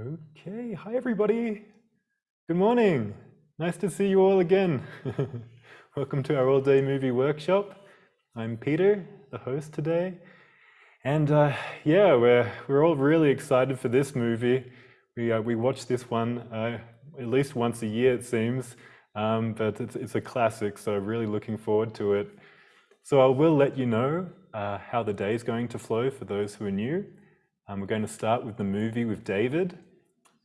Okay, hi everybody. Good morning. Nice to see you all again. Welcome to our all-day movie workshop. I'm Peter, the host today. And uh, yeah, we're, we're all really excited for this movie. We, uh, we watch this one uh, at least once a year, it seems, um, but it's, it's a classic, so really looking forward to it. So I will let you know uh, how the day is going to flow for those who are new. Um, we're going to start with the movie with David,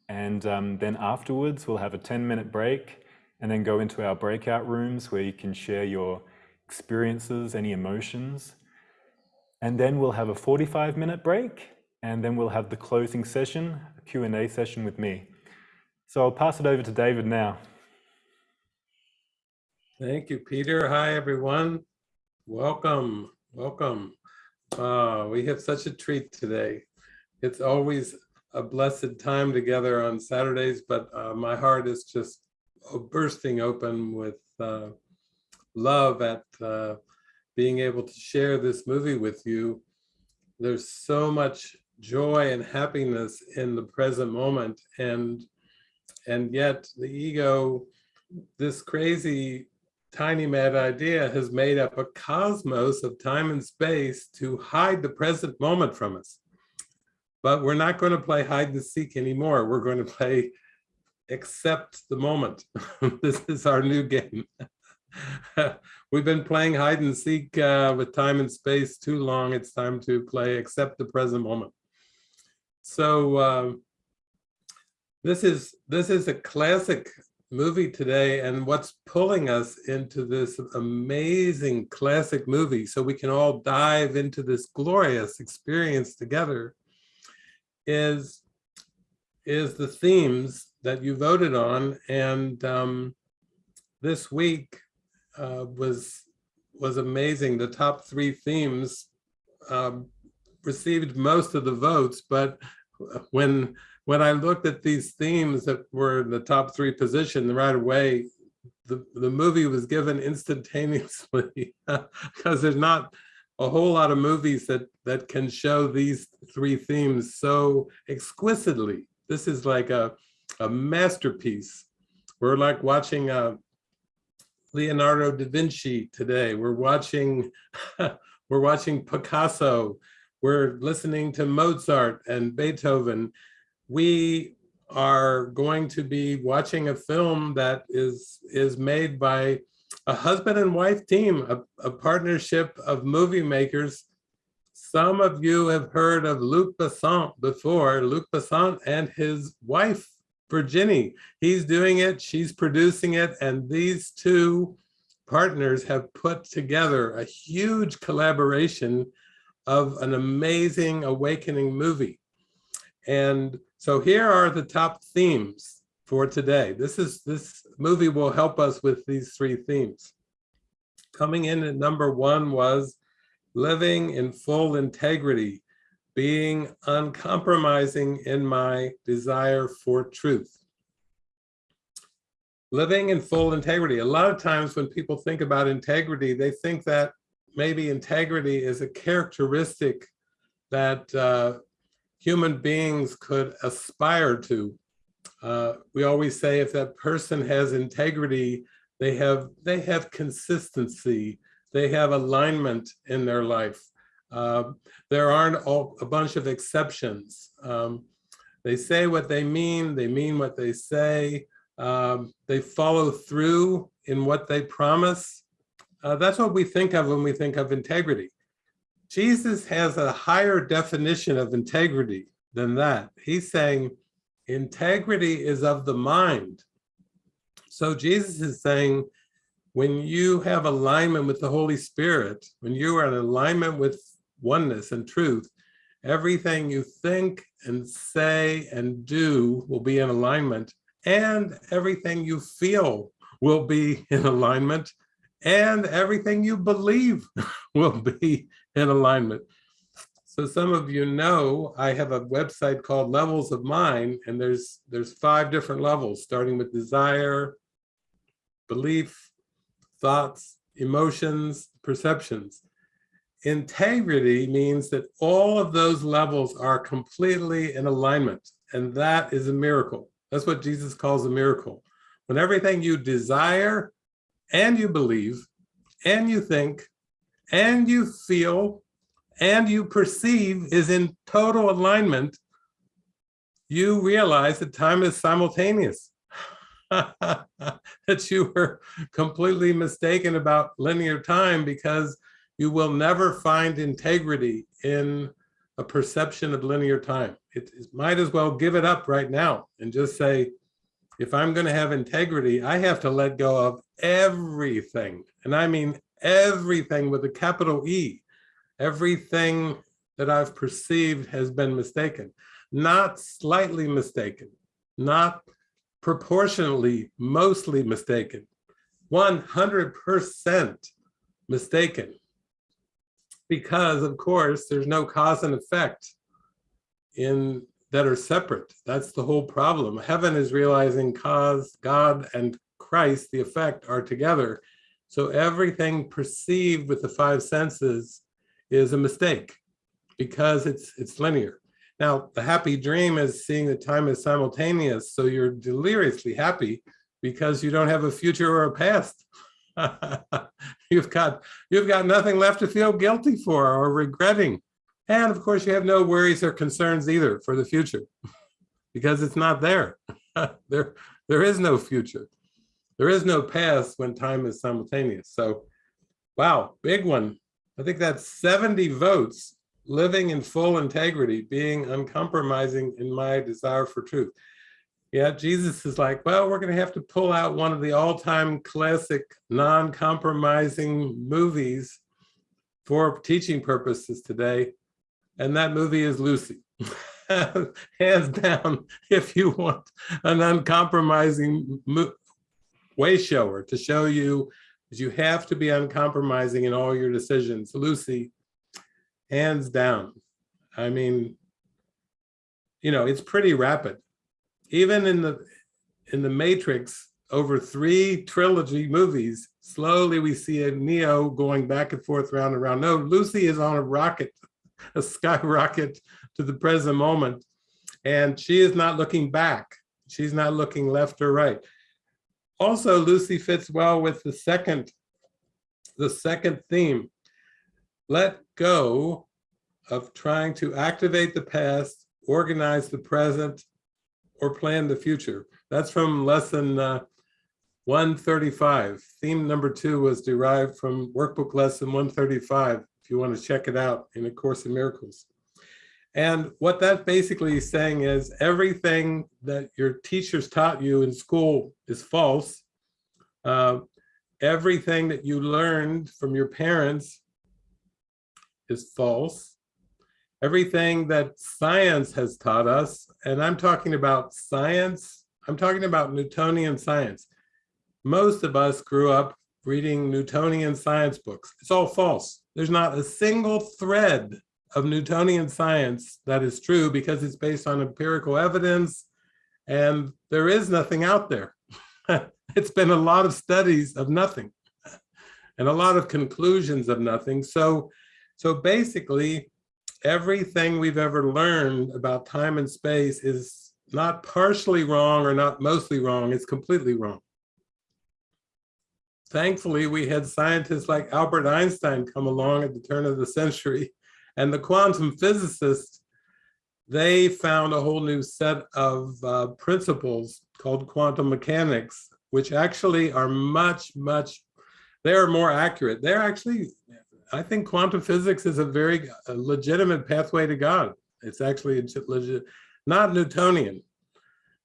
and um, then afterwards, we'll have a 10 minute break and then go into our breakout rooms where you can share your experiences, any emotions. And then we'll have a 45 minute break and then we'll have the closing session, a Q&A session with me. So I'll pass it over to David now. Thank you, Peter. Hi, everyone. Welcome, welcome. Uh, we have such a treat today. It's always a blessed time together on Saturdays, but uh, my heart is just bursting open with uh, love at uh, being able to share this movie with you. There's so much joy and happiness in the present moment, and and yet the ego, this crazy tiny mad idea has made up a cosmos of time and space to hide the present moment from us. But we're not going to play hide and seek anymore. We're going to play accept the moment. this is our new game. We've been playing hide and seek uh, with time and space too long. It's time to play accept the present moment. So uh, this is this is a classic movie today and what's pulling us into this amazing classic movie so we can all dive into this glorious experience together is is the themes that you voted on, and um, this week uh, was was amazing. The top three themes um, received most of the votes, but when when I looked at these themes that were in the top three position right away, the, the movie was given instantaneously because there's not a whole lot of movies that that can show these three themes so exquisitely. This is like a, a masterpiece. We're like watching uh, Leonardo da Vinci today. We're watching, we're watching Picasso. We're listening to Mozart and Beethoven. We are going to be watching a film that is is made by a husband and wife team, a, a partnership of movie makers. Some of you have heard of Luc Besson before, Luc Besson and his wife, Virginie. He's doing it, she's producing it, and these two partners have put together a huge collaboration of an amazing awakening movie. And so here are the top themes for today. This is this movie will help us with these three themes. Coming in at number one was living in full integrity, being uncompromising in my desire for truth. Living in full integrity. A lot of times when people think about integrity, they think that maybe integrity is a characteristic that uh, human beings could aspire to. Uh, we always say if that person has integrity, they have they have consistency, they have alignment in their life. Uh, there aren't all, a bunch of exceptions. Um, they say what they mean, they mean what they say, um, they follow through in what they promise. Uh, that's what we think of when we think of integrity. Jesus has a higher definition of integrity than that. He's saying, integrity is of the mind. So Jesus is saying, when you have alignment with the Holy Spirit, when you are in alignment with oneness and truth, everything you think and say and do will be in alignment and everything you feel will be in alignment and everything you believe will be in alignment. So some of you know I have a website called Levels of Mind, and there's there's five different levels, starting with desire, belief, thoughts, emotions, perceptions. Integrity means that all of those levels are completely in alignment. And that is a miracle. That's what Jesus calls a miracle. When everything you desire and you believe and you think and you feel and you perceive is in total alignment, you realize that time is simultaneous. that you were completely mistaken about linear time because you will never find integrity in a perception of linear time. It, it might as well give it up right now and just say, if I'm going to have integrity, I have to let go of everything. And I mean everything with a capital E. Everything that I've perceived has been mistaken, not slightly mistaken, not proportionally mostly mistaken, 100% mistaken. Because of course, there's no cause and effect in that are separate. That's the whole problem. Heaven is realizing cause, God and Christ, the effect, are together. So everything perceived with the five senses is a mistake because it's it's linear. Now, the happy dream is seeing that time is simultaneous, so you're deliriously happy because you don't have a future or a past. you've got you've got nothing left to feel guilty for or regretting. And of course, you have no worries or concerns either for the future because it's not there. there, there is no future. There is no past when time is simultaneous. So, wow, big one. I think that's 70 votes living in full integrity, being uncompromising in my desire for truth. Yeah, Jesus is like, well, we're going to have to pull out one of the all-time classic non-compromising movies for teaching purposes today. And that movie is Lucy. Hands down, if you want an uncompromising way shower to show you that you have to be uncompromising in all your decisions. Lucy hands down. I mean, you know, it's pretty rapid. Even in the in the Matrix, over three trilogy movies, slowly we see a Neo going back and forth, round and round. No, Lucy is on a rocket, a skyrocket to the present moment. And she is not looking back. She's not looking left or right. Also, Lucy fits well with the second, the second theme let go of trying to activate the past, organize the present, or plan the future. That's from lesson uh, 135. Theme number two was derived from workbook lesson 135, if you want to check it out in A Course in Miracles. And what that basically is saying is everything that your teachers taught you in school is false. Uh, everything that you learned from your parents is false. Everything that science has taught us, and I'm talking about science, I'm talking about Newtonian science. Most of us grew up reading Newtonian science books. It's all false. There's not a single thread of Newtonian science that is true because it's based on empirical evidence and there is nothing out there. it's been a lot of studies of nothing and a lot of conclusions of nothing. So so basically, everything we've ever learned about time and space is not partially wrong or not mostly wrong, it's completely wrong. Thankfully, we had scientists like Albert Einstein come along at the turn of the century and the quantum physicists, they found a whole new set of uh, principles called quantum mechanics, which actually are much, much, they're more accurate. They're actually I think quantum physics is a very a legitimate pathway to God. It's actually legit, not Newtonian.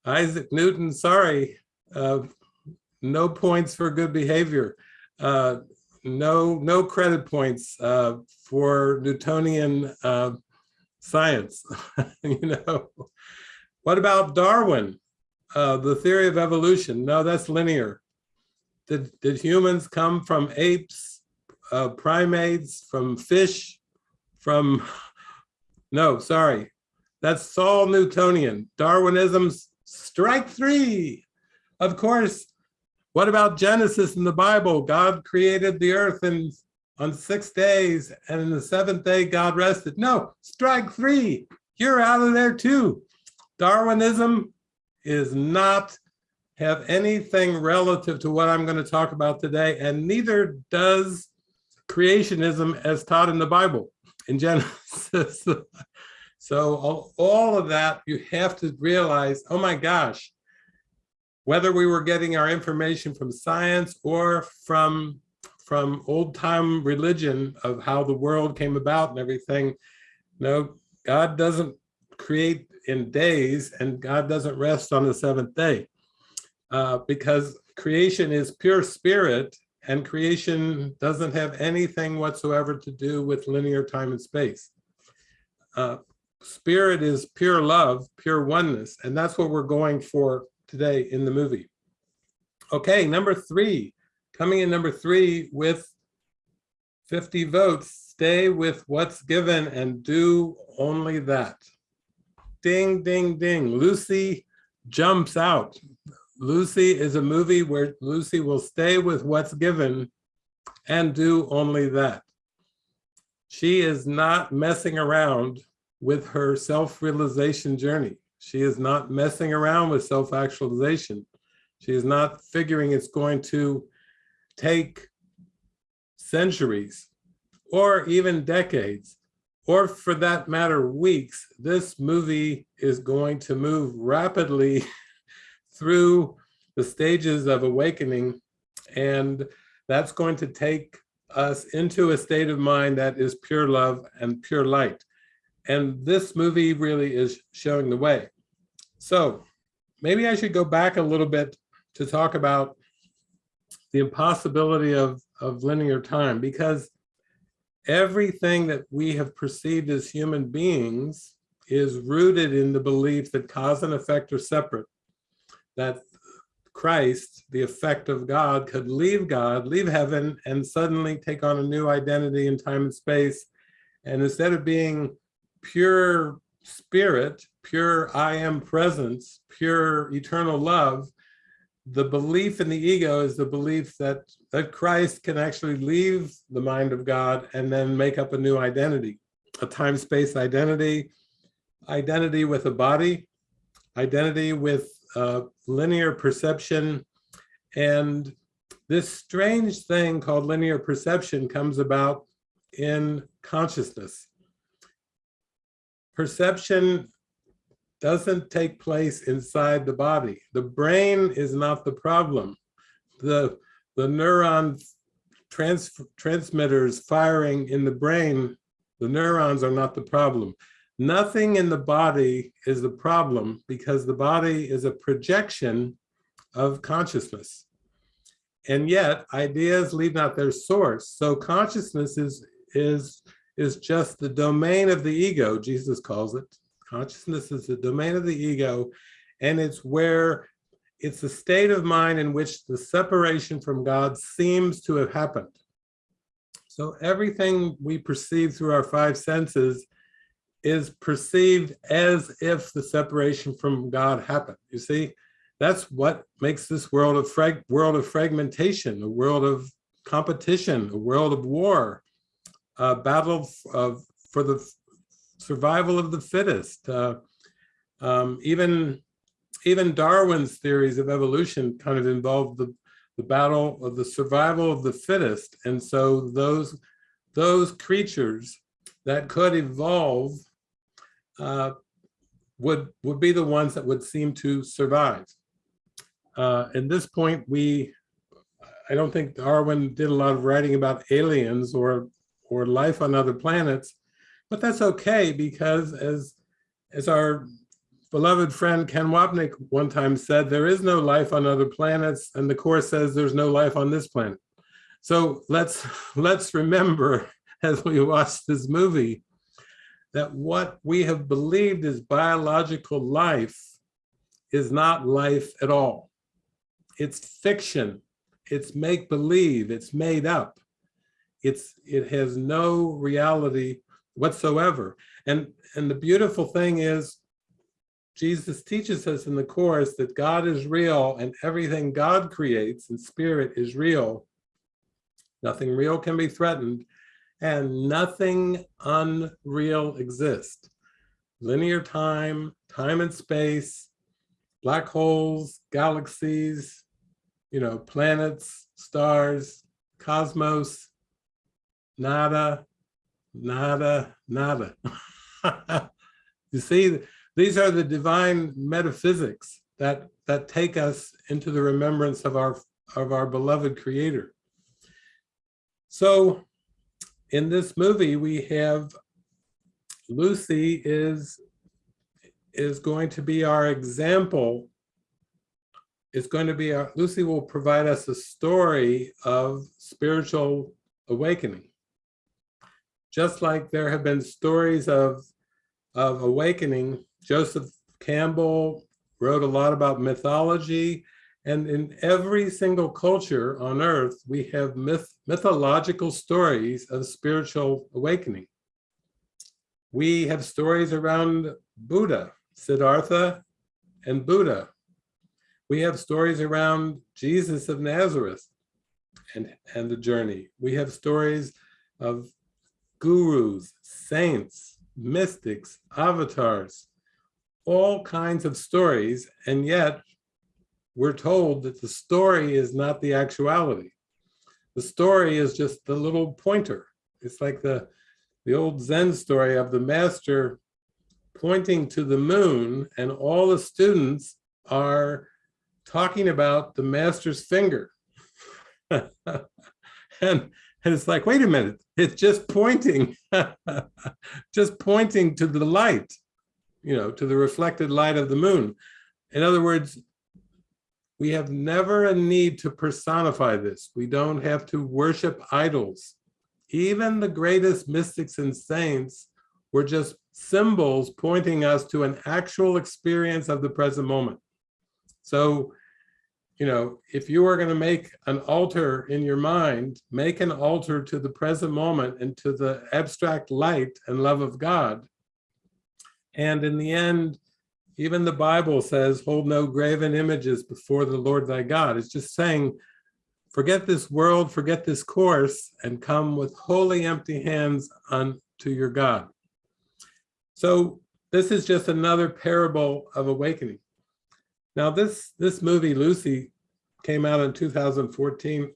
Isaac Newton, sorry, uh, no points for good behavior. Uh, no, no credit points uh, for Newtonian uh, science. you know, what about Darwin? Uh, the theory of evolution? No, that's linear. Did, did humans come from apes uh, primates, from fish, from, no, sorry, that's all Newtonian. Darwinism's strike three. Of course, what about Genesis in the Bible? God created the earth in, on six days, and in the seventh day, God rested. No, strike three. You're out of there too. Darwinism is not have anything relative to what I'm going to talk about today, and neither does creationism as taught in the Bible in Genesis. so all, all of that, you have to realize, oh my gosh, whether we were getting our information from science or from from old time religion of how the world came about and everything, no, God doesn't create in days and God doesn't rest on the seventh day uh, because creation is pure spirit and creation doesn't have anything whatsoever to do with linear time and space. Uh, spirit is pure love, pure oneness, and that's what we're going for today in the movie. Okay, number three, coming in number three with 50 votes, stay with what's given and do only that. Ding, ding, ding, Lucy jumps out. Lucy is a movie where Lucy will stay with what's given and do only that. She is not messing around with her self-realization journey. She is not messing around with self-actualization. She is not figuring it's going to take centuries or even decades, or for that matter, weeks. This movie is going to move rapidly through the stages of awakening. And that's going to take us into a state of mind that is pure love and pure light. And this movie really is showing the way. So maybe I should go back a little bit to talk about the impossibility of, of linear time because everything that we have perceived as human beings is rooted in the belief that cause and effect are separate that Christ, the effect of God, could leave God, leave heaven, and suddenly take on a new identity in time and space. And instead of being pure spirit, pure I am presence, pure eternal love, the belief in the ego is the belief that, that Christ can actually leave the mind of God and then make up a new identity, a time-space identity, identity with a body, identity with linear perception. And this strange thing called linear perception comes about in consciousness. Perception doesn't take place inside the body. The brain is not the problem. The, the neuron trans, transmitters firing in the brain, the neurons are not the problem. Nothing in the body is the problem because the body is a projection of consciousness. And yet ideas leave not their source. So consciousness is, is, is just the domain of the ego, Jesus calls it. Consciousness is the domain of the ego, and it's where it's the state of mind in which the separation from God seems to have happened. So everything we perceive through our five senses is perceived as if the separation from God happened. You see, that's what makes this world frag world of fragmentation, a world of competition, a world of war, a battle of for the survival of the fittest. Uh, um, even even Darwin's theories of evolution kind of involved the the battle of the survival of the fittest, and so those those creatures that could evolve uh, would, would be the ones that would seem to survive. Uh, at this point, we, I don't think Darwin did a lot of writing about aliens or, or life on other planets, but that's okay because as, as our beloved friend Ken Wapnick one time said, there is no life on other planets and the course says there's no life on this planet. So let's, let's remember as we watch this movie that what we have believed is biological life is not life at all. It's fiction, it's make-believe, it's made up. It's, it has no reality whatsoever. And, and the beautiful thing is, Jesus teaches us in the Course that God is real and everything God creates in spirit is real. Nothing real can be threatened and nothing unreal exists. Linear time, time and space, black holes, galaxies, you know, planets, stars, cosmos, nada, nada, nada. you see, these are the divine metaphysics that, that take us into the remembrance of our, of our beloved creator. So in this movie, we have Lucy is, is going to be our example. Is going to be our, Lucy will provide us a story of spiritual awakening. Just like there have been stories of, of awakening, Joseph Campbell wrote a lot about mythology and in every single culture on earth, we have myth, mythological stories of spiritual awakening. We have stories around Buddha, Siddhartha, and Buddha. We have stories around Jesus of Nazareth and, and the journey. We have stories of gurus, saints, mystics, avatars, all kinds of stories, and yet we're told that the story is not the actuality. The story is just the little pointer. It's like the, the old Zen story of the master pointing to the moon and all the students are talking about the master's finger. and, and it's like, wait a minute, it's just pointing, just pointing to the light, you know, to the reflected light of the moon. In other words, we have never a need to personify this. We don't have to worship idols. Even the greatest mystics and saints were just symbols pointing us to an actual experience of the present moment. So, you know, if you are going to make an altar in your mind, make an altar to the present moment and to the abstract light and love of God. And in the end, even the Bible says, hold no graven images before the Lord thy God. It's just saying, forget this world, forget this course, and come with holy empty hands unto your God. So this is just another parable of awakening. Now this, this movie, Lucy, came out in 2014.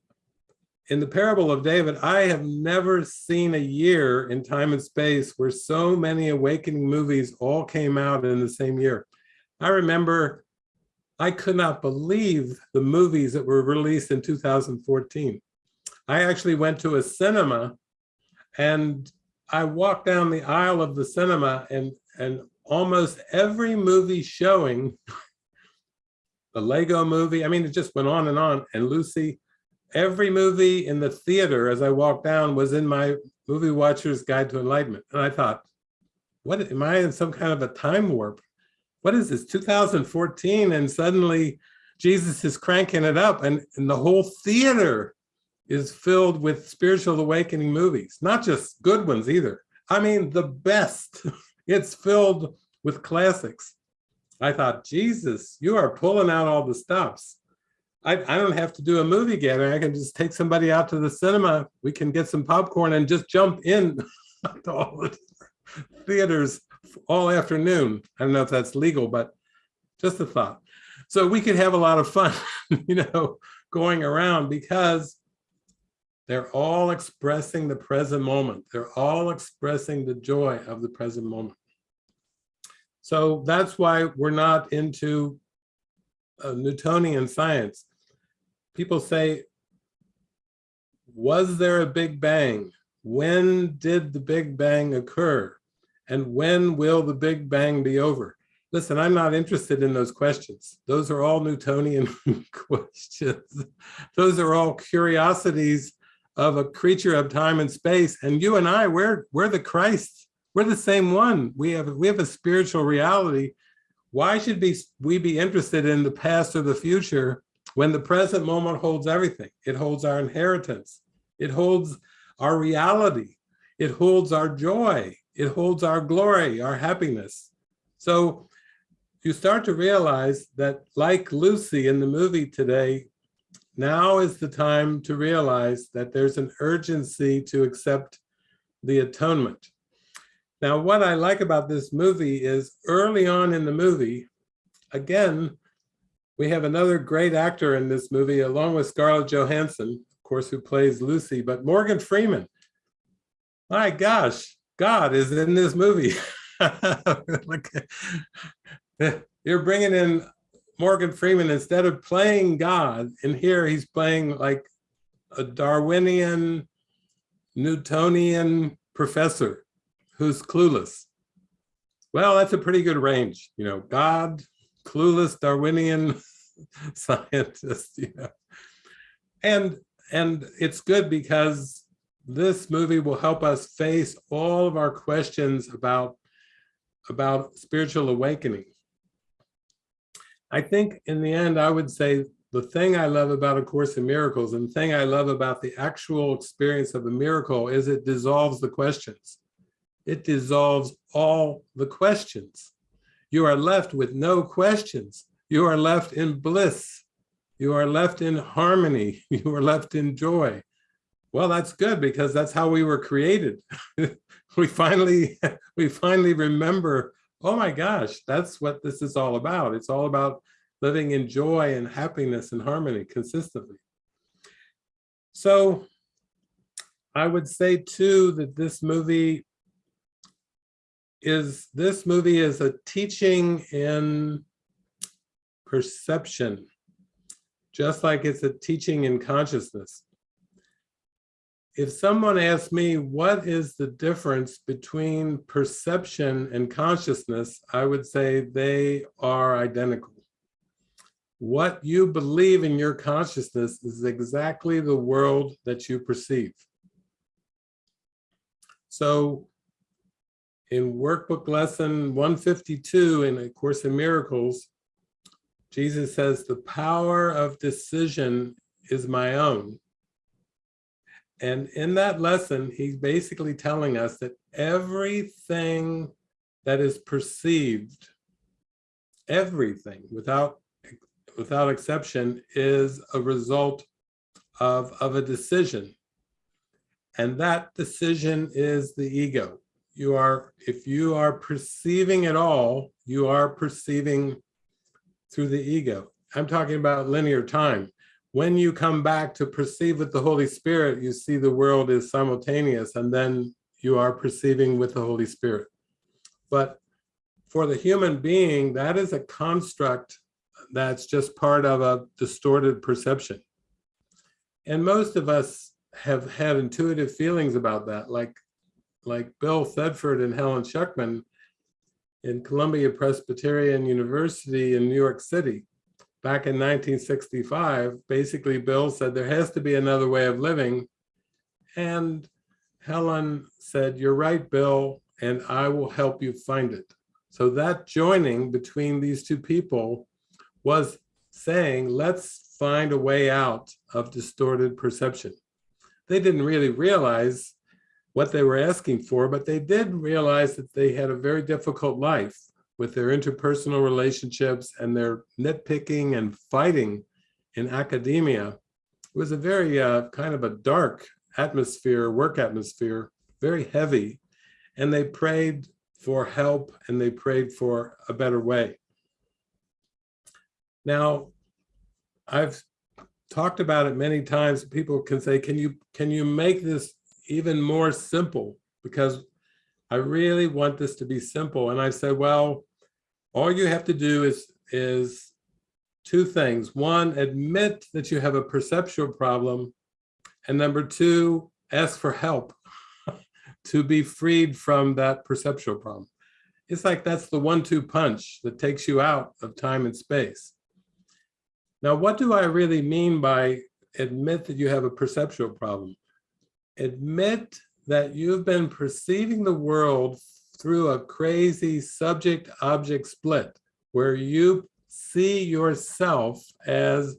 In the parable of David, I have never seen a year in time and space where so many awakening movies all came out in the same year. I remember I could not believe the movies that were released in 2014. I actually went to a cinema and I walked down the aisle of the cinema and, and almost every movie showing, the Lego movie, I mean, it just went on and on. And Lucy, every movie in the theater as I walked down was in my movie watcher's guide to enlightenment. And I thought, what am I in some kind of a time warp? what is this, 2014, and suddenly Jesus is cranking it up and, and the whole theater is filled with spiritual awakening movies, not just good ones either. I mean, the best. it's filled with classics. I thought, Jesus, you are pulling out all the stops. I, I don't have to do a movie gathering. I can just take somebody out to the cinema. We can get some popcorn and just jump in to all the theaters all afternoon. I don't know if that's legal, but just a thought. So we could have a lot of fun, you know, going around because they're all expressing the present moment. They're all expressing the joy of the present moment. So that's why we're not into uh, Newtonian science. People say, was there a Big Bang? When did the Big Bang occur? And when will the Big Bang be over? Listen, I'm not interested in those questions. Those are all Newtonian questions. Those are all curiosities of a creature of time and space. And you and I, we're, we're the Christ. We're the same one. We have, we have a spiritual reality. Why should be, we be interested in the past or the future when the present moment holds everything? It holds our inheritance. It holds our reality. It holds our joy it holds our glory, our happiness. So you start to realize that like Lucy in the movie today, now is the time to realize that there's an urgency to accept the atonement. Now, what I like about this movie is early on in the movie, again, we have another great actor in this movie, along with Scarlett Johansson, of course, who plays Lucy, but Morgan Freeman. My gosh, God is in this movie. You're bringing in Morgan Freeman instead of playing God. In here, he's playing like a Darwinian, Newtonian professor who's clueless. Well, that's a pretty good range, you know, God, clueless Darwinian scientist, you know. And, and it's good because this movie will help us face all of our questions about, about spiritual awakening. I think in the end, I would say the thing I love about A Course in Miracles and the thing I love about the actual experience of a miracle is it dissolves the questions. It dissolves all the questions. You are left with no questions. You are left in bliss. You are left in harmony. You are left in joy. Well, that's good because that's how we were created. we finally, we finally remember, oh my gosh, that's what this is all about. It's all about living in joy and happiness and harmony consistently. So I would say too that this movie is this movie is a teaching in perception, just like it's a teaching in consciousness. If someone asks me, what is the difference between perception and consciousness, I would say they are identical. What you believe in your consciousness is exactly the world that you perceive. So in workbook lesson 152 in A Course in Miracles, Jesus says, the power of decision is my own. And in that lesson, he's basically telling us that everything that is perceived, everything without, without exception is a result of, of a decision. And that decision is the ego you are, if you are perceiving at all, you are perceiving through the ego. I'm talking about linear time. When you come back to perceive with the Holy Spirit, you see the world is simultaneous and then you are perceiving with the Holy Spirit. But for the human being, that is a construct that's just part of a distorted perception. And most of us have had intuitive feelings about that, like like Bill Thetford and Helen Schucman in Columbia Presbyterian University in New York City back in 1965. Basically, Bill said there has to be another way of living. And Helen said, you're right, Bill, and I will help you find it. So that joining between these two people was saying, let's find a way out of distorted perception. They didn't really realize what they were asking for, but they did realize that they had a very difficult life with their interpersonal relationships and their nitpicking and fighting in academia. It was a very uh, kind of a dark atmosphere, work atmosphere, very heavy. And they prayed for help and they prayed for a better way. Now, I've talked about it many times. People can say, can you, can you make this even more simple because I really want this to be simple. And I said, well, all you have to do is, is two things. One, admit that you have a perceptual problem. And number two, ask for help to be freed from that perceptual problem. It's like that's the one-two punch that takes you out of time and space. Now, what do I really mean by admit that you have a perceptual problem? Admit that you've been perceiving the world through a crazy subject object split where you see yourself as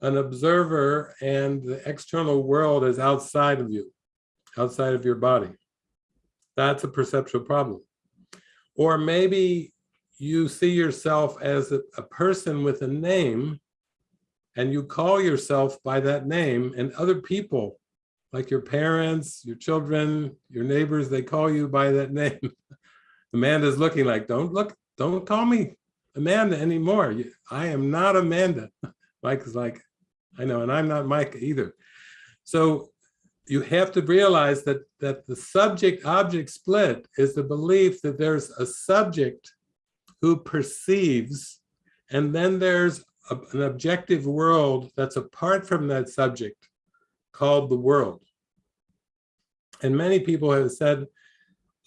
an observer and the external world is outside of you, outside of your body. That's a perceptual problem. Or maybe you see yourself as a, a person with a name and you call yourself by that name and other people like your parents, your children, your neighbors, they call you by that name. Amanda's looking like, don't look, don't call me Amanda anymore. I am not Amanda. Mike is like, I know, and I'm not Mike either. So you have to realize that that the subject object split is the belief that there's a subject who perceives and then there's a- an objective world that's apart from that subject called the world. And many people have said,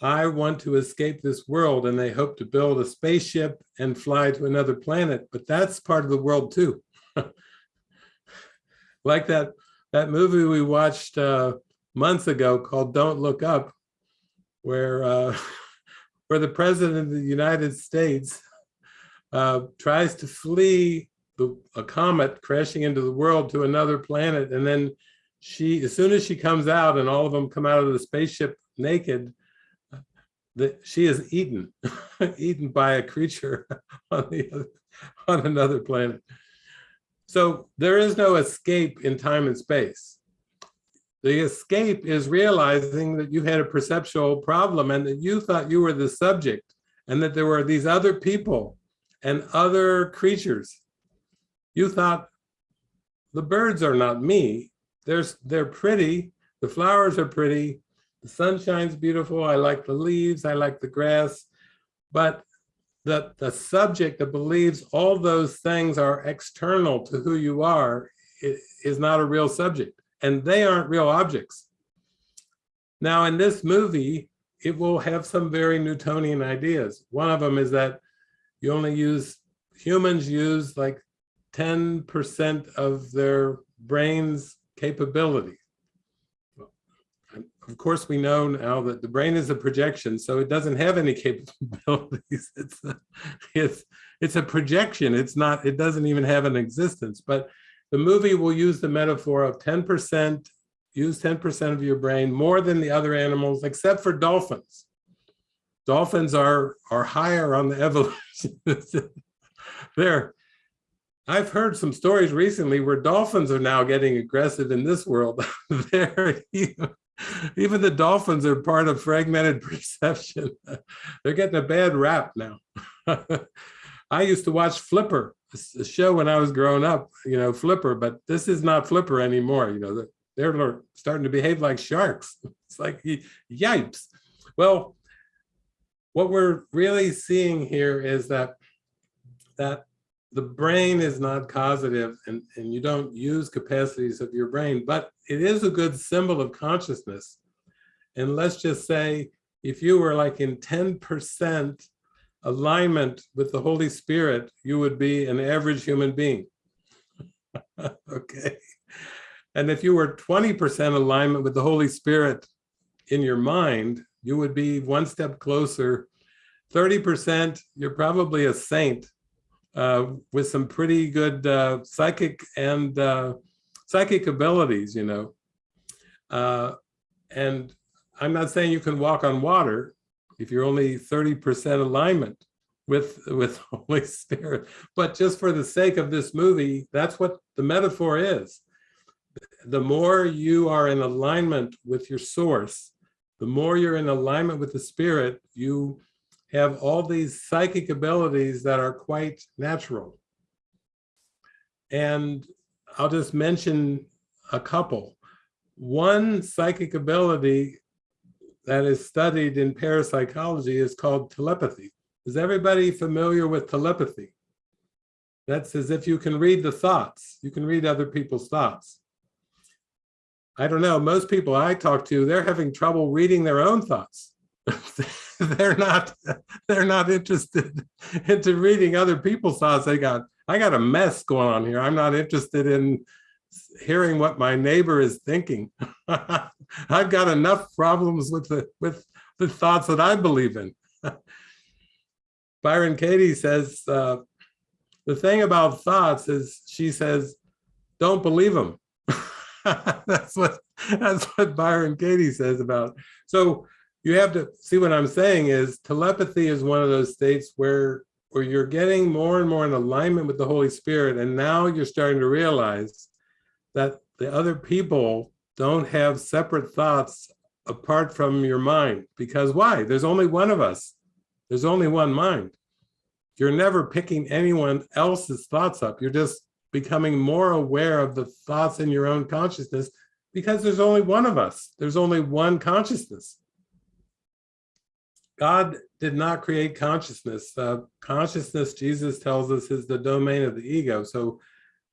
I want to escape this world and they hope to build a spaceship and fly to another planet, but that's part of the world too. like that that movie we watched uh, months ago called Don't Look Up, where uh, where the president of the United States uh, tries to flee the, a comet crashing into the world to another planet, and then she, as soon as she comes out, and all of them come out of the spaceship naked, that she is eaten, eaten by a creature on the other, on another planet. So there is no escape in time and space. The escape is realizing that you had a perceptual problem and that you thought you were the subject and that there were these other people and other creatures. You thought the birds are not me. There's, they're pretty. The flowers are pretty. The sunshine's beautiful. I like the leaves. I like the grass. But the, the subject that believes all those things are external to who you are is not a real subject and they aren't real objects. Now in this movie, it will have some very Newtonian ideas. One of them is that you only use, humans use like 10% of their brain's capability. Of course, we know now that the brain is a projection, so it doesn't have any capabilities. It's a, it's it's a projection. It's not. It doesn't even have an existence. But the movie will use the metaphor of 10%. Use 10% of your brain more than the other animals, except for dolphins. Dolphins are are higher on the evolution. They're I've heard some stories recently where dolphins are now getting aggressive in this world. Even, even the dolphins are part of fragmented perception. They're getting a bad rap now. I used to watch Flipper, a show when I was growing up, you know, Flipper, but this is not Flipper anymore. You know, they're- they're starting to behave like sharks. It's like, yipes. Well, what we're really seeing here is that that the brain is not causative and, and you don't use capacities of your brain, but it is a good symbol of consciousness. And let's just say, if you were like in 10% alignment with the Holy Spirit, you would be an average human being. okay. And if you were 20% alignment with the Holy Spirit in your mind, you would be one step closer. 30%, you're probably a saint with some pretty good uh, psychic and uh, psychic abilities, you know. Uh, and I'm not saying you can walk on water if you're only 30% alignment with, with Holy Spirit, but just for the sake of this movie, that's what the metaphor is. The more you are in alignment with your source, the more you're in alignment with the spirit, you have all these psychic abilities that are quite natural. And I'll just mention a couple. One psychic ability that is studied in parapsychology is called telepathy. Is everybody familiar with telepathy? That's as if you can read the thoughts. You can read other people's thoughts. I don't know, most people I talk to, they're having trouble reading their own thoughts. they're not they're not interested into reading other people's thoughts. They got I got a mess going on here. I'm not interested in hearing what my neighbor is thinking. I've got enough problems with the with the thoughts that I believe in. Byron Katie says uh, the thing about thoughts is she says don't believe them. that's what that's what Byron Katie says about. So you have to see what I'm saying is telepathy is one of those states where where you're getting more and more in alignment with the Holy Spirit, and now you're starting to realize that the other people don't have separate thoughts apart from your mind. Because why? There's only one of us. There's only one mind. You're never picking anyone else's thoughts up. You're just becoming more aware of the thoughts in your own consciousness because there's only one of us. There's only one consciousness. God did not create consciousness. Uh, consciousness, Jesus tells us, is the domain of the ego. So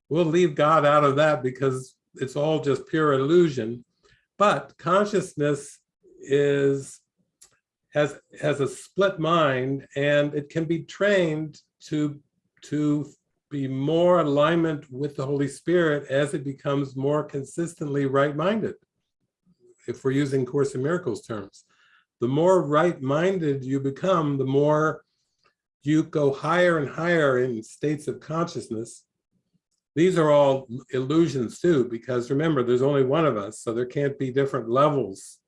we'll leave God out of that because it's all just pure illusion. But consciousness is has has a split mind and it can be trained to to be more alignment with the Holy Spirit as it becomes more consistently right-minded. If we're using Course in Miracles terms, the more right-minded you become, the more you go higher and higher in states of consciousness. These are all illusions too, because remember, there's only one of us, so there can't be different levels.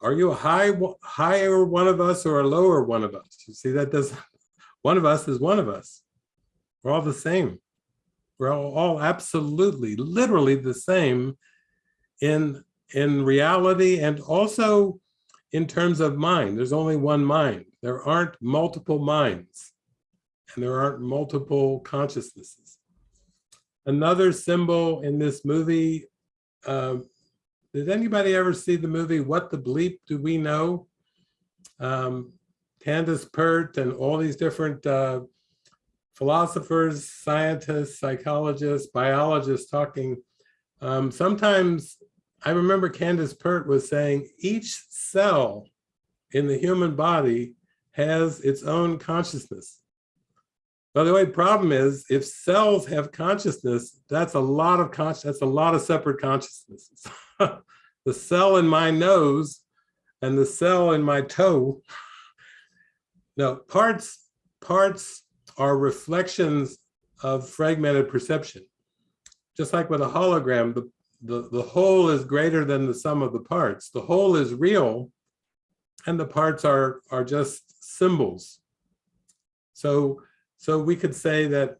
Are you a high, higher one of us or a lower one of us? You see, that does, one of us is one of us. We're all the same. We're all, all absolutely, literally the same in, in reality and also in terms of mind. There's only one mind. There aren't multiple minds and there aren't multiple consciousnesses. Another symbol in this movie, uh, did anybody ever see the movie What the Bleep Do We Know? Um, Candace Pert and all these different uh, philosophers, scientists, psychologists, biologists talking. Um, sometimes I remember Candace Pert was saying each cell in the human body has its own consciousness. By the way, problem is if cells have consciousness, that's a lot of conscious, that's a lot of separate consciousnesses. the cell in my nose and the cell in my toe. Now, parts, parts are reflections of fragmented perception. Just like with a hologram, the, the, the whole is greater than the sum of the parts. The whole is real and the parts are, are just symbols. So, so we could say that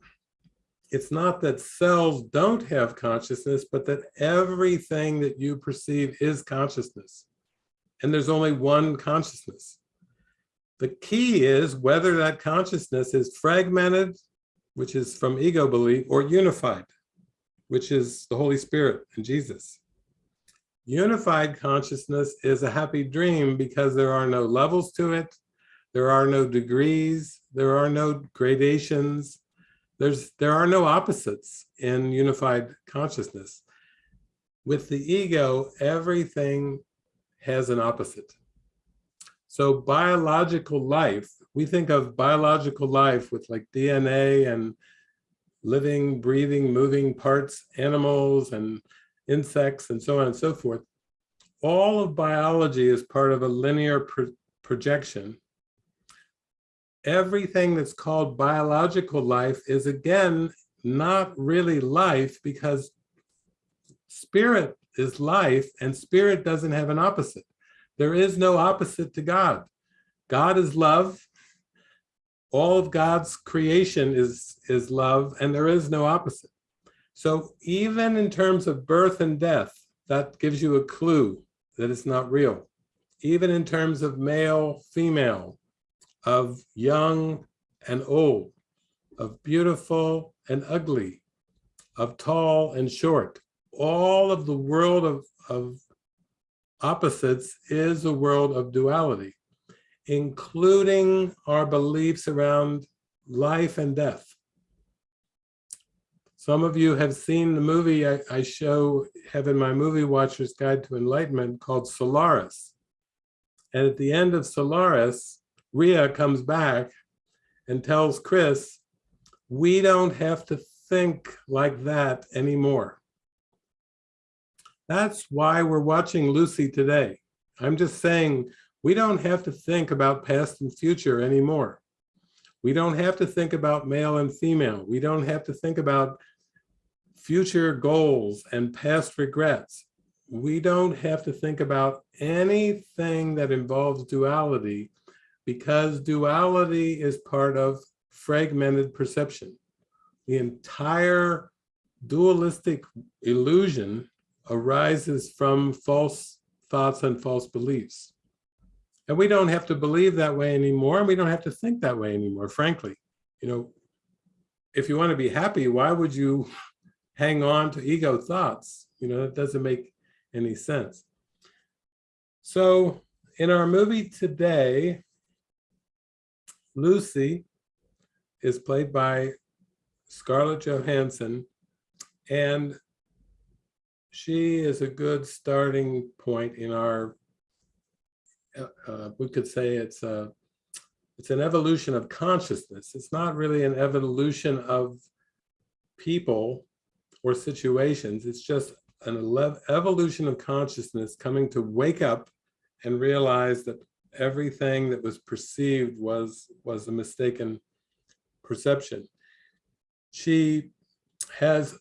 it's not that cells don't have consciousness, but that everything that you perceive is consciousness. And there's only one consciousness. The key is whether that consciousness is fragmented, which is from ego belief, or unified, which is the Holy Spirit and Jesus. Unified consciousness is a happy dream because there are no levels to it. There are no degrees. There are no gradations. There's, there are no opposites in unified consciousness. With the ego, everything has an opposite. So biological life, we think of biological life with like DNA and living, breathing, moving parts, animals and insects and so on and so forth. All of biology is part of a linear pro projection. Everything that's called biological life is again, not really life because spirit is life and spirit doesn't have an opposite. There is no opposite to God. God is love. All of God's creation is, is love, and there is no opposite. So even in terms of birth and death, that gives you a clue that it's not real. Even in terms of male, female, of young and old, of beautiful and ugly, of tall and short, all of the world of, of opposites is a world of duality, including our beliefs around life and death. Some of you have seen the movie I, I show, have in my movie Watcher's Guide to Enlightenment called Solaris. And at the end of Solaris, Rhea comes back and tells Chris, we don't have to think like that anymore. That's why we're watching Lucy today. I'm just saying we don't have to think about past and future anymore. We don't have to think about male and female. We don't have to think about future goals and past regrets. We don't have to think about anything that involves duality because duality is part of fragmented perception. The entire dualistic illusion arises from false thoughts and false beliefs. And we don't have to believe that way anymore, and we don't have to think that way anymore, frankly. You know, if you want to be happy, why would you hang on to ego thoughts? You know, that doesn't make any sense. So in our movie today, Lucy is played by Scarlett Johansson, and she is a good starting point in our, uh, uh, we could say it's a, it's an evolution of consciousness. It's not really an evolution of people or situations. It's just an evolution of consciousness coming to wake up and realize that everything that was perceived was was a mistaken perception. She has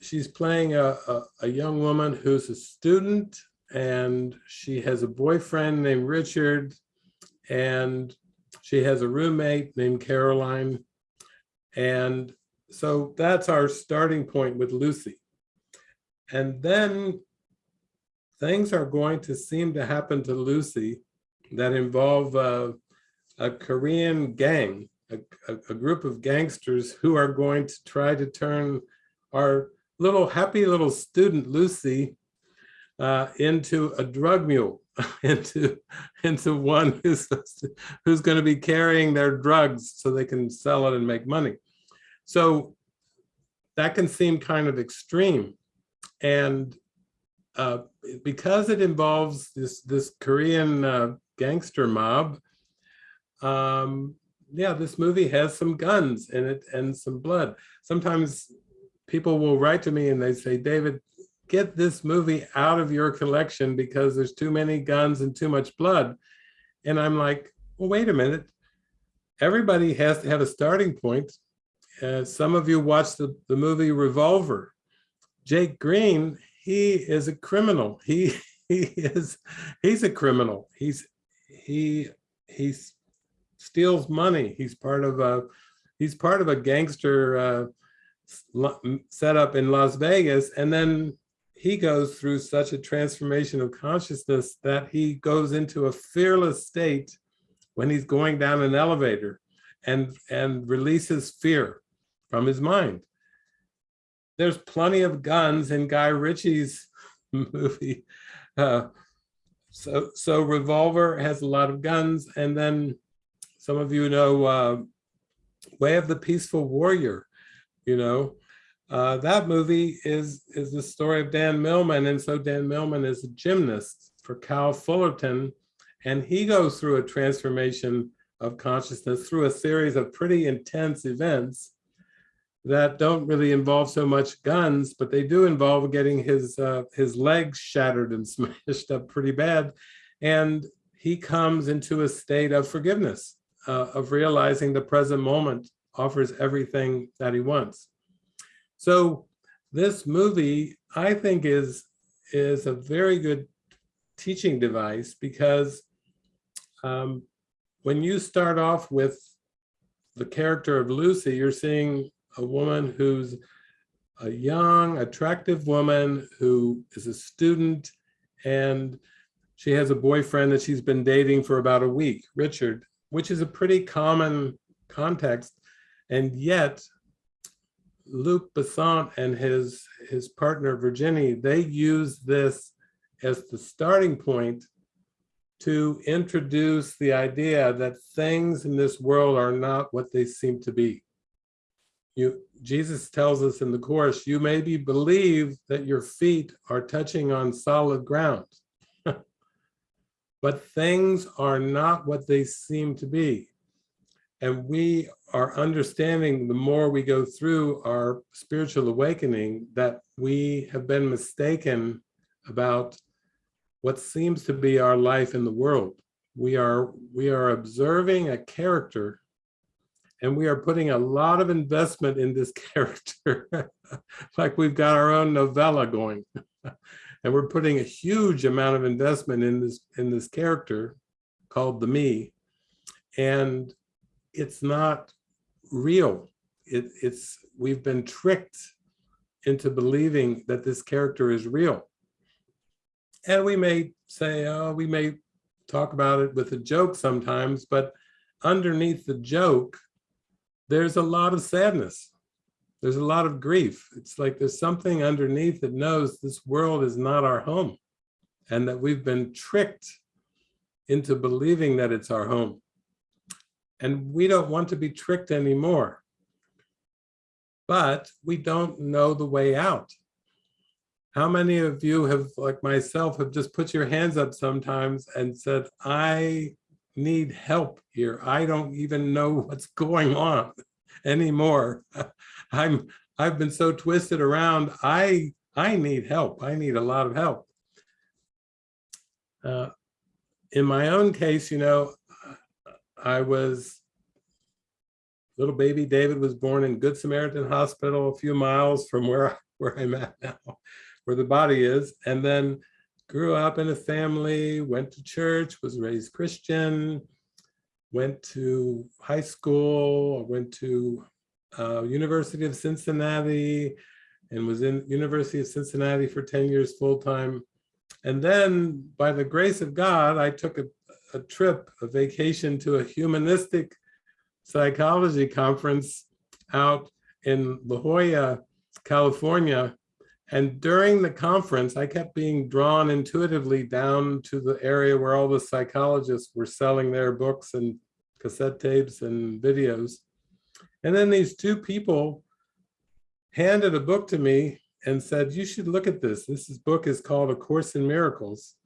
she's playing a, a, a, young woman who's a student and she has a boyfriend named Richard and she has a roommate named Caroline. And so that's our starting point with Lucy. And then things are going to seem to happen to Lucy that involve uh, a Korean gang, a, a, a, group of gangsters who are going to try to turn our little happy little student Lucy uh, into a drug mule, into into one who's who's going to be carrying their drugs so they can sell it and make money. So that can seem kind of extreme, and uh, because it involves this this Korean uh, gangster mob, um, yeah, this movie has some guns in it and some blood. Sometimes people will write to me and they say, David, get this movie out of your collection because there's too many guns and too much blood. And I'm like, well, wait a minute. Everybody has to have a starting point. Uh, some of you watched the, the movie Revolver. Jake Green, he is a criminal. He he is he's a criminal. He's he he steals money. He's part of a he's part of a gangster uh, set up in Las Vegas. And then he goes through such a transformation of consciousness that he goes into a fearless state when he's going down an elevator and, and releases fear from his mind. There's plenty of guns in Guy Ritchie's movie. Uh, so, so Revolver has a lot of guns. And then some of you know uh, Way of the Peaceful Warrior you know. Uh, that movie is, is the story of Dan Millman. And so Dan Millman is a gymnast for Cal Fullerton. And he goes through a transformation of consciousness through a series of pretty intense events that don't really involve so much guns, but they do involve getting his uh, his legs shattered and smashed up pretty bad. And he comes into a state of forgiveness, uh, of realizing the present moment offers everything that he wants. So this movie, I think, is, is a very good teaching device because um, when you start off with the character of Lucy, you're seeing a woman who's a young, attractive woman who is a student and she has a boyfriend that she's been dating for about a week, Richard, which is a pretty common context. And yet, Luc Besson and his, his partner, Virginie, they use this as the starting point to introduce the idea that things in this world are not what they seem to be. You, Jesus tells us in the Course, you maybe believe that your feet are touching on solid ground, but things are not what they seem to be. And we are understanding the more we go through our spiritual awakening that we have been mistaken about what seems to be our life in the world. We are, we are observing a character and we are putting a lot of investment in this character, like we've got our own novella going. and we're putting a huge amount of investment in this, in this character called the me. And it's not real. It, it's we've been tricked into believing that this character is real. And we may say, oh, we may talk about it with a joke sometimes, but underneath the joke, there's a lot of sadness. There's a lot of grief. It's like there's something underneath that knows this world is not our home and that we've been tricked into believing that it's our home. And we don't want to be tricked anymore. But we don't know the way out. How many of you have, like myself, have just put your hands up sometimes and said, I need help here. I don't even know what's going on anymore. I'm, I've been so twisted around. I, I need help. I need a lot of help. Uh, in my own case, you know, I was, little baby David was born in Good Samaritan Hospital, a few miles from where, where I'm at now, where the body is. And then grew up in a family, went to church, was raised Christian, went to high school, went to uh, University of Cincinnati, and was in University of Cincinnati for 10 years full-time. And then by the grace of God, I took a, a trip, a vacation to a humanistic psychology conference out in La Jolla, California. And during the conference, I kept being drawn intuitively down to the area where all the psychologists were selling their books and cassette tapes and videos. And then these two people handed a book to me and said, you should look at this. This book is called A Course in Miracles.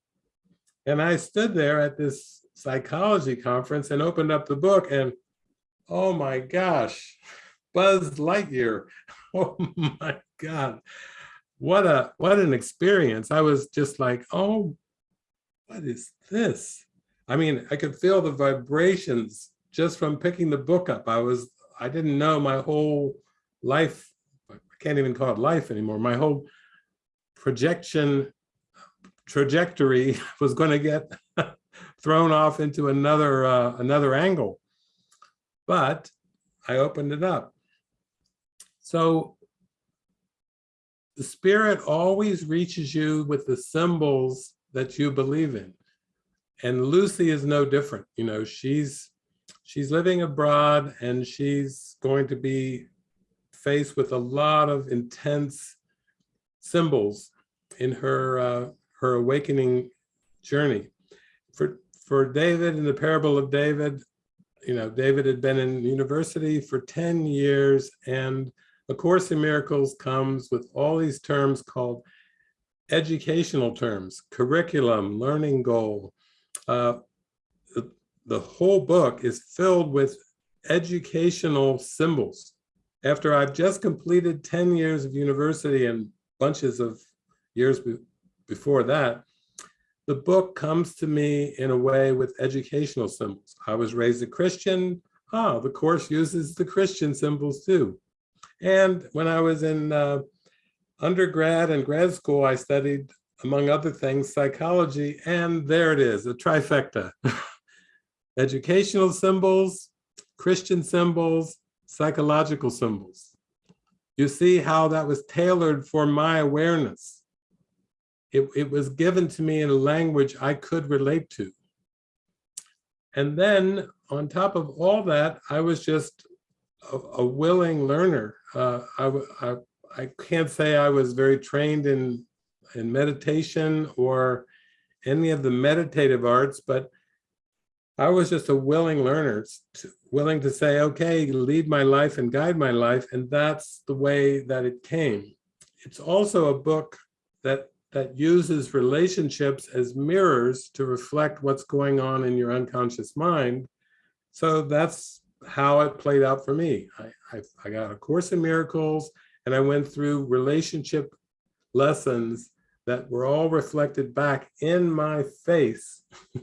And I stood there at this psychology conference and opened up the book and, oh my gosh, Buzz Lightyear. Oh my God. What a what an experience. I was just like, oh, what is this? I mean, I could feel the vibrations just from picking the book up. I was, I didn't know my whole life I can't even call it life anymore. My whole projection trajectory was going to get thrown off into another uh, another angle. But I opened it up. So the spirit always reaches you with the symbols that you believe in. And Lucy is no different. You know, she's she's living abroad and she's going to be faced with a lot of intense symbols in her uh, her awakening journey. For for David in the parable of David, you know, David had been in university for 10 years and A Course in Miracles comes with all these terms called educational terms, curriculum, learning goal. Uh, the, the whole book is filled with educational symbols after I've just completed 10 years of university and bunches of years before that, the book comes to me in a way with educational symbols. I was raised a Christian. Ah, the course uses the Christian symbols too. And when I was in uh, undergrad and grad school, I studied, among other things, psychology. And there it is, a trifecta. educational symbols, Christian symbols, psychological symbols. You see how that was tailored for my awareness. It, it was given to me in a language I could relate to. And then on top of all that, I was just a, a willing learner. Uh, I, I, I can't say I was very trained in, in meditation or any of the meditative arts, but I was just a willing learner, willing to say, okay, lead my life and guide my life. And that's the way that it came. It's also a book that, that uses relationships as mirrors to reflect what's going on in your unconscious mind. So that's how it played out for me. I, I, I got a Course in Miracles and I went through relationship lessons that were all reflected back in my face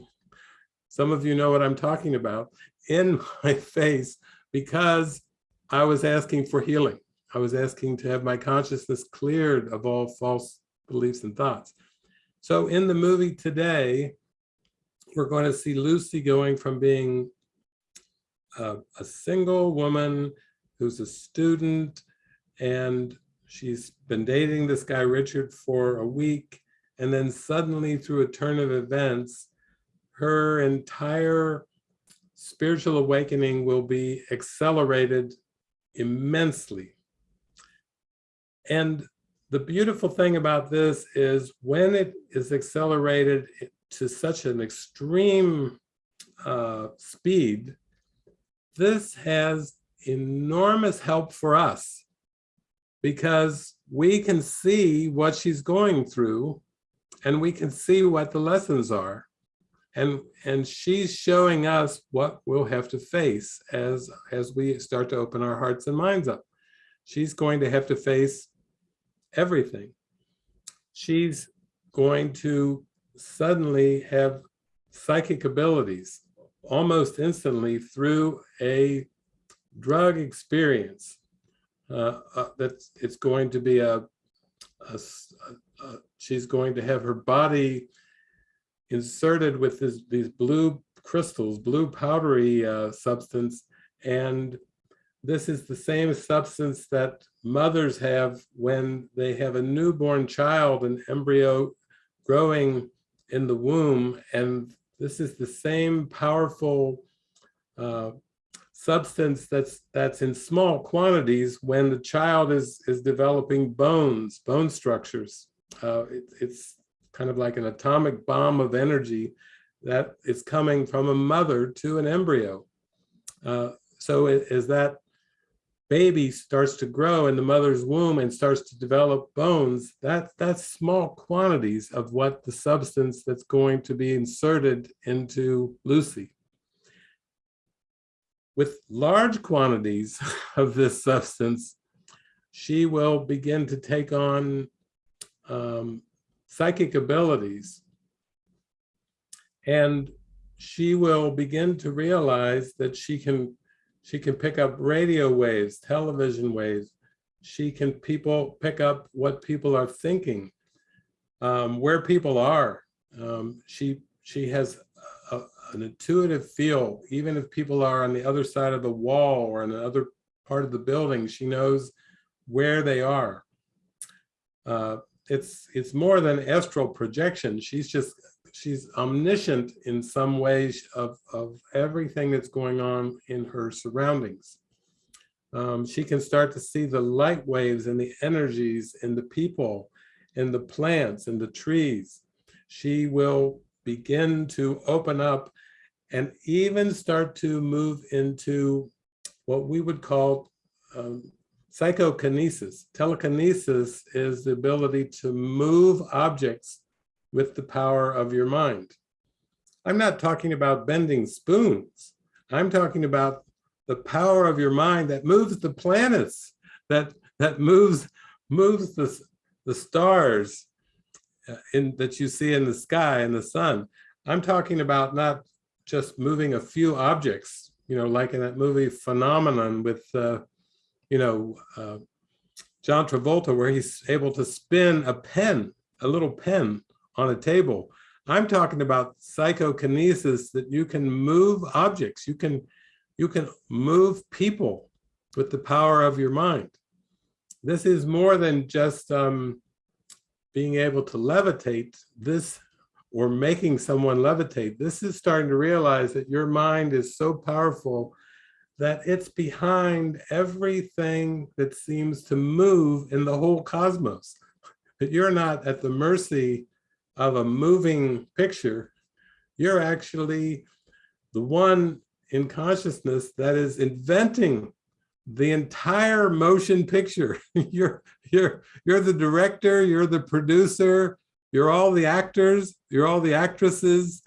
some of you know what I'm talking about, in my face because I was asking for healing. I was asking to have my consciousness cleared of all false beliefs and thoughts. So in the movie today, we're going to see Lucy going from being a, a single woman who's a student and she's been dating this guy Richard for a week and then suddenly through a turn of events her entire spiritual awakening will be accelerated immensely. And the beautiful thing about this is when it is accelerated to such an extreme uh, speed, this has enormous help for us because we can see what she's going through and we can see what the lessons are. And, and she's showing us what we'll have to face as, as we start to open our hearts and minds up. She's going to have to face everything. She's going to suddenly have psychic abilities almost instantly through a drug experience. Uh, uh, that it's going to be a, a, a, she's going to have her body inserted with this, these blue crystals, blue powdery uh, substance, and this is the same substance that mothers have when they have a newborn child, an embryo growing in the womb. And this is the same powerful uh, substance that's that's in small quantities when the child is is developing bones, bone structures. Uh, it, it's kind of like an atomic bomb of energy that is coming from a mother to an embryo. Uh, so is that baby starts to grow in the mother's womb and starts to develop bones, that, that's small quantities of what the substance that's going to be inserted into Lucy. With large quantities of this substance, she will begin to take on um, psychic abilities. And she will begin to realize that she can she can pick up radio waves, television waves. She can people pick up what people are thinking, um, where people are. Um, she she has a, an intuitive feel, even if people are on the other side of the wall or in another part of the building, she knows where they are. Uh, it's it's more than astral projection. She's just she's omniscient in some ways of, of everything that's going on in her surroundings. Um, she can start to see the light waves and the energies in the people, in the plants, and the trees. She will begin to open up and even start to move into what we would call um, psychokinesis. Telekinesis is the ability to move objects with the power of your mind. I'm not talking about bending spoons. I'm talking about the power of your mind that moves the planets, that that moves moves the, the stars uh, in that you see in the sky and the sun. I'm talking about not just moving a few objects, you know, like in that movie Phenomenon with, uh, you know, uh, John Travolta, where he's able to spin a pen, a little pen on a table. I'm talking about psychokinesis that you can move objects, you can, you can move people with the power of your mind. This is more than just um, being able to levitate this or making someone levitate. This is starting to realize that your mind is so powerful that it's behind everything that seems to move in the whole cosmos. That you're not at the mercy of a moving picture, you're actually the one in consciousness that is inventing the entire motion picture. you're, you're, you're the director, you're the producer, you're all the actors, you're all the actresses,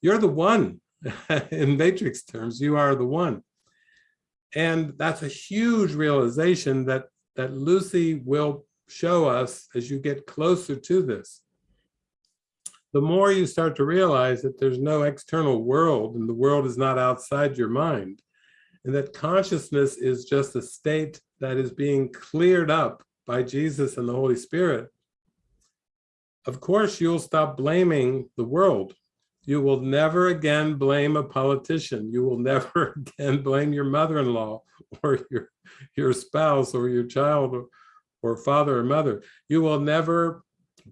you're the one. in matrix terms, you are the one. And that's a huge realization that, that Lucy will show us as you get closer to this the more you start to realize that there's no external world and the world is not outside your mind, and that consciousness is just a state that is being cleared up by Jesus and the Holy Spirit, of course, you'll stop blaming the world. You will never again blame a politician. You will never again blame your mother-in-law or your, your spouse or your child or, or father or mother. You will never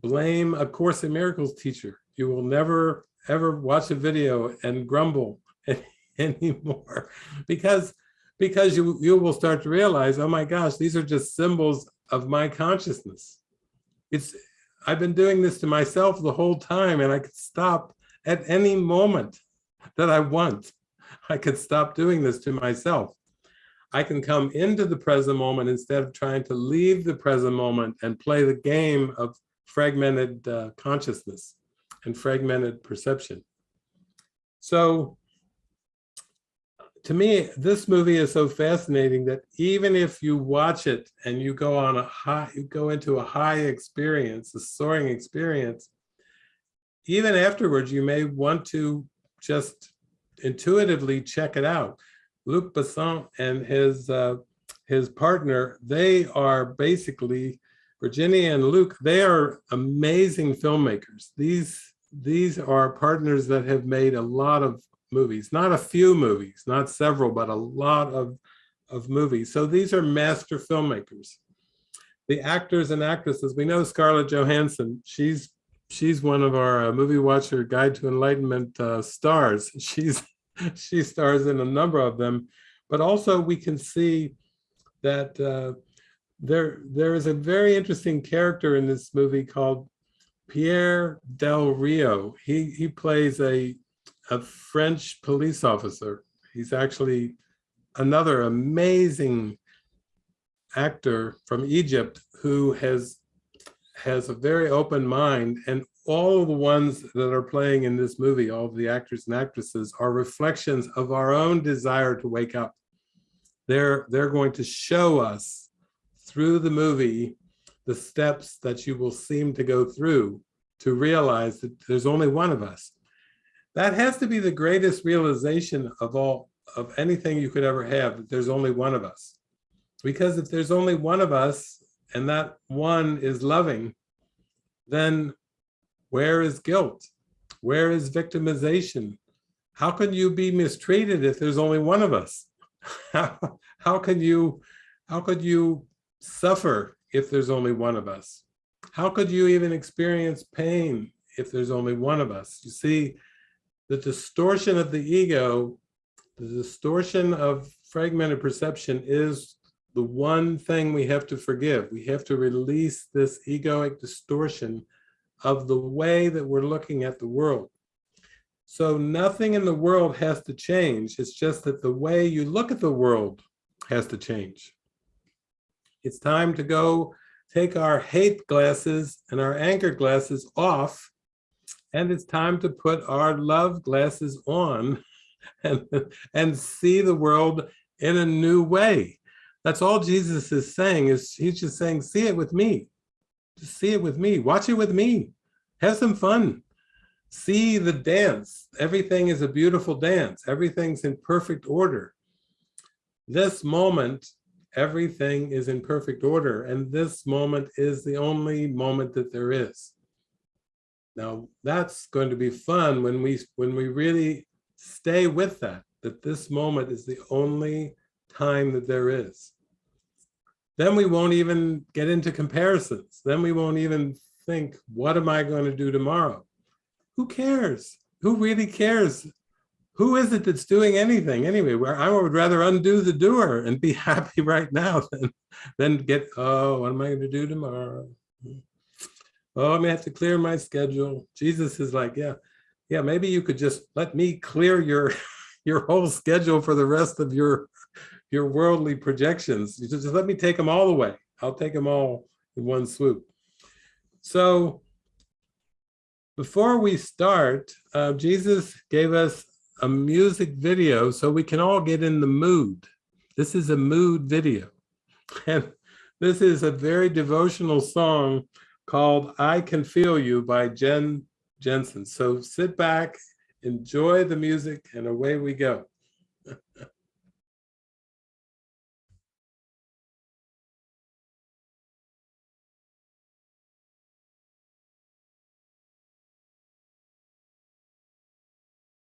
blame a Course in Miracles teacher. You will never ever watch a video and grumble anymore because because you you will start to realize oh my gosh these are just symbols of my consciousness. It's i've been doing this to myself the whole time and i could stop at any moment that i want. I could stop doing this to myself. I can come into the present moment instead of trying to leave the present moment and play the game of fragmented uh, consciousness and fragmented perception so to me, this movie is so fascinating that even if you watch it and you go on a high, you go into a high experience, a soaring experience, even afterwards, you may want to just intuitively check it out. Luc Besson and his uh, his partner, they are basically Virginia and Luc, they are amazing filmmakers. These these are partners that have made a lot of movies, not a few movies, not several, but a lot of, of movies. So these are master filmmakers. The actors and actresses, we know Scarlett Johansson, she's she's one of our uh, movie watcher guide to enlightenment uh, stars. She's she stars in a number of them, but also we can see that uh, there there is a very interesting character in this movie called Pierre Del Rio. He he plays a a French police officer. He's actually another amazing actor from Egypt who has has a very open mind and all the ones that are playing in this movie, all the actors and actresses are reflections of our own desire to wake up. They're, they're going to show us through the movie the steps that you will seem to go through to realize that there's only one of us. That has to be the greatest realization of all of anything you could ever have, that there's only one of us. Because if there's only one of us and that one is loving, then where is guilt? Where is victimization? How can you be mistreated if there's only one of us? How, how can you how could you suffer if there's only one of us? How could you even experience pain if there's only one of us? You see, the distortion of the ego, the distortion of fragmented perception is the one thing we have to forgive. We have to release this egoic distortion of the way that we're looking at the world. So nothing in the world has to change. It's just that the way you look at the world has to change. It's time to go take our hate glasses and our anger glasses off and it's time to put our love glasses on and, and see the world in a new way. That's all Jesus is saying is he's just saying, see it with me. Just see it with me. Watch it with me. Have some fun. See the dance. Everything is a beautiful dance. Everything's in perfect order. This moment, everything is in perfect order. And this moment is the only moment that there is. Now that's going to be fun when we when we really stay with that, that this moment is the only time that there is. Then we won't even get into comparisons. Then we won't even think, what am I going to do tomorrow? Who cares? Who really cares? Who is it that's doing anything anyway? Where I would rather undo the doer and be happy right now than, than get, oh, what am I going to do tomorrow? oh, I may have to clear my schedule. Jesus is like, yeah, yeah, maybe you could just let me clear your your whole schedule for the rest of your your worldly projections. You just, just let me take them all away. I'll take them all in one swoop. So before we start, uh, Jesus gave us a music video so we can all get in the mood. This is a mood video. And this is a very devotional song called I Can Feel You by Jen Jensen. So sit back, enjoy the music, and away we go.